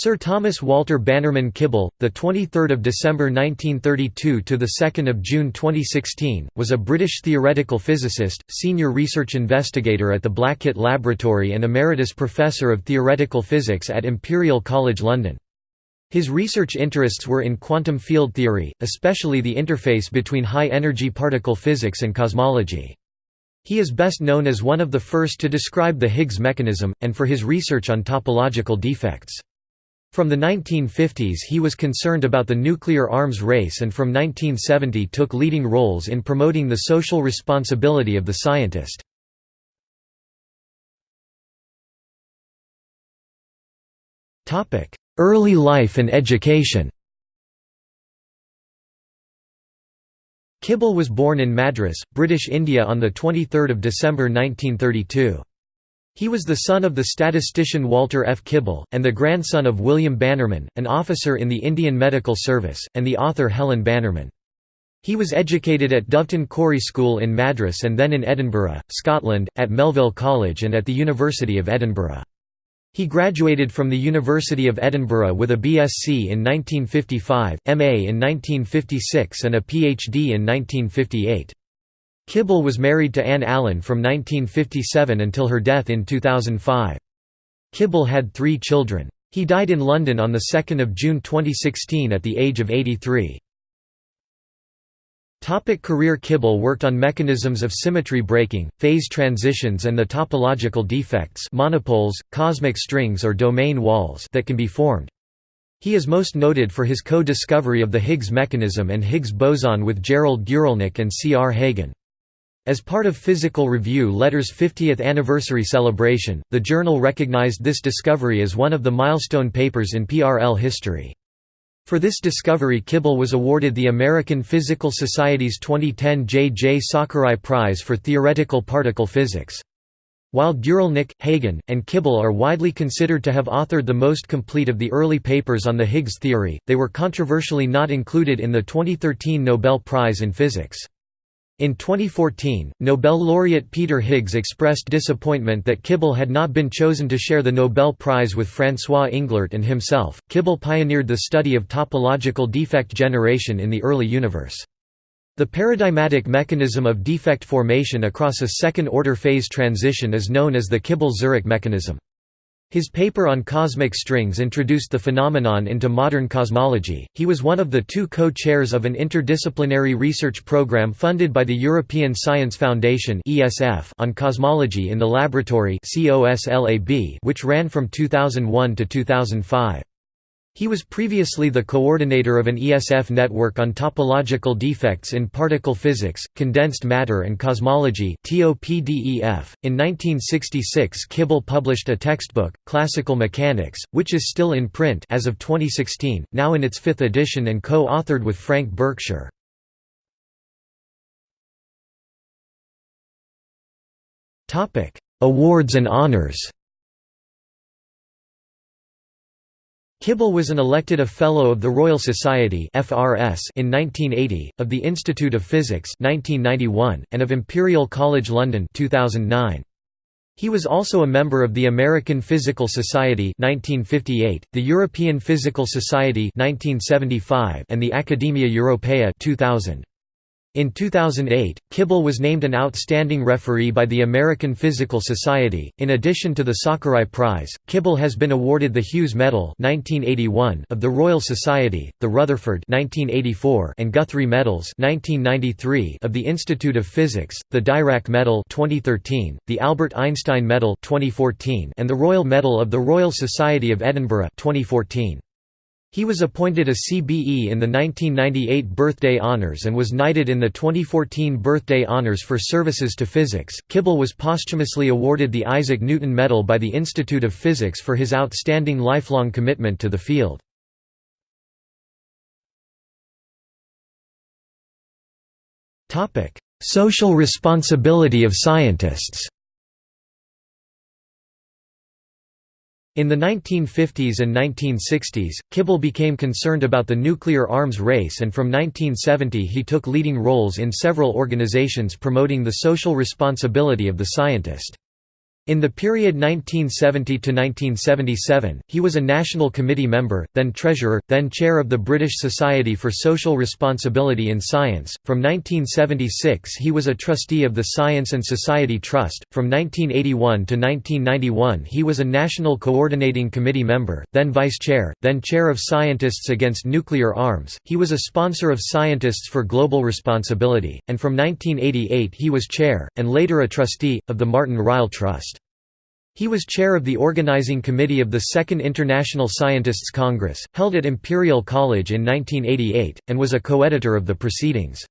Sir Thomas Walter Bannerman Kibble, the 23rd of December 1932 to the 2nd of June 2016, was a British theoretical physicist, senior research investigator at the Blackett Laboratory and emeritus professor of theoretical physics at Imperial College London. His research interests were in quantum field theory, especially the interface between high-energy particle physics and cosmology. He is best known as one of the first to describe the Higgs mechanism, and for his research on topological defects. From the 1950s he was concerned about the nuclear arms race and from 1970 took leading roles in promoting the social responsibility of the scientist. Early life and education Kibble was born in Madras, British India on 23 December 1932. He was the son of the statistician Walter F. Kibble, and the grandson of William Bannerman, an officer in the Indian Medical Service, and the author Helen Bannerman. He was educated at Doveton Corrie School in Madras and then in Edinburgh, Scotland, at Melville College and at the University of Edinburgh. He graduated from the University of Edinburgh with a BSc in 1955, MA in 1956 and a PhD in 1958. Kibble was married to Anne Allen from 1957 until her death in 2005. Kibble had three children. He died in London on 2 June 2016 at the age of 83. Topic career Kibble worked on mechanisms of symmetry breaking, phase transitions and the topological defects monopoles, cosmic strings or domain walls that can be formed. He is most noted for his co-discovery of the Higgs mechanism and Higgs boson with Gerald Guralnick and C. R. Hagen. As part of Physical Review Letter's 50th anniversary celebration, the journal recognized this discovery as one of the milestone papers in PRL history. For this discovery Kibble was awarded the American Physical Society's 2010 J. J. Sakurai Prize for Theoretical Particle Physics. While Guralnick, Hagen, and Kibble are widely considered to have authored the most complete of the early papers on the Higgs theory, they were controversially not included in the 2013 Nobel Prize in Physics. In 2014, Nobel laureate Peter Higgs expressed disappointment that Kibble had not been chosen to share the Nobel Prize with François Englert and himself. Kibble pioneered the study of topological defect generation in the early universe. The paradigmatic mechanism of defect formation across a second-order phase transition is known as the Kibble-Zurek mechanism. His paper on cosmic strings introduced the phenomenon into modern cosmology. He was one of the two co-chairs of an interdisciplinary research program funded by the European Science Foundation on cosmology in the laboratory which ran from 2001 to 2005. He was previously the coordinator of an ESF network on topological defects in particle physics, condensed matter and cosmology. In 1966, Kibble published a textbook, Classical Mechanics, which is still in print as of 2016, now in its fifth edition and co-authored with Frank Berkshire. Awards and honors. Kibble was an elected a Fellow of the Royal Society in 1980, of the Institute of Physics (1991), and of Imperial College London (2009). He was also a member of the American Physical Society 1958, the European Physical Society 1975, and the Academia Europaea 2000. In 2008, Kibble was named an outstanding referee by the American Physical Society. In addition to the Sakurai Prize, Kibble has been awarded the Hughes Medal (1981) of the Royal Society, the Rutherford (1984) and Guthrie Medals (1993) of the Institute of Physics, the Dirac Medal (2013), the Albert Einstein Medal (2014), and the Royal Medal of the Royal Society of Edinburgh (2014). He was appointed a CBE in the 1998 Birthday Honours and was knighted in the 2014 Birthday Honours for services to physics. Kibble was posthumously awarded the Isaac Newton Medal by the Institute of Physics for his outstanding lifelong commitment to the field. Topic: Social responsibility of scientists In the 1950s and 1960s, Kibble became concerned about the nuclear arms race and from 1970 he took leading roles in several organizations promoting the social responsibility of the scientist. In the period 1970–1977, he was a National Committee member, then Treasurer, then Chair of the British Society for Social Responsibility in Science. From 1976 he was a trustee of the Science and Society Trust. From 1981 to 1991 he was a National Coordinating Committee member, then Vice Chair, then Chair of Scientists Against Nuclear Arms. He was a sponsor of Scientists for Global Responsibility, and from 1988 he was Chair, and later a trustee, of the Martin Ryle Trust. He was chair of the organizing committee of the Second International Scientists' Congress, held at Imperial College in 1988, and was a co-editor of the proceedings.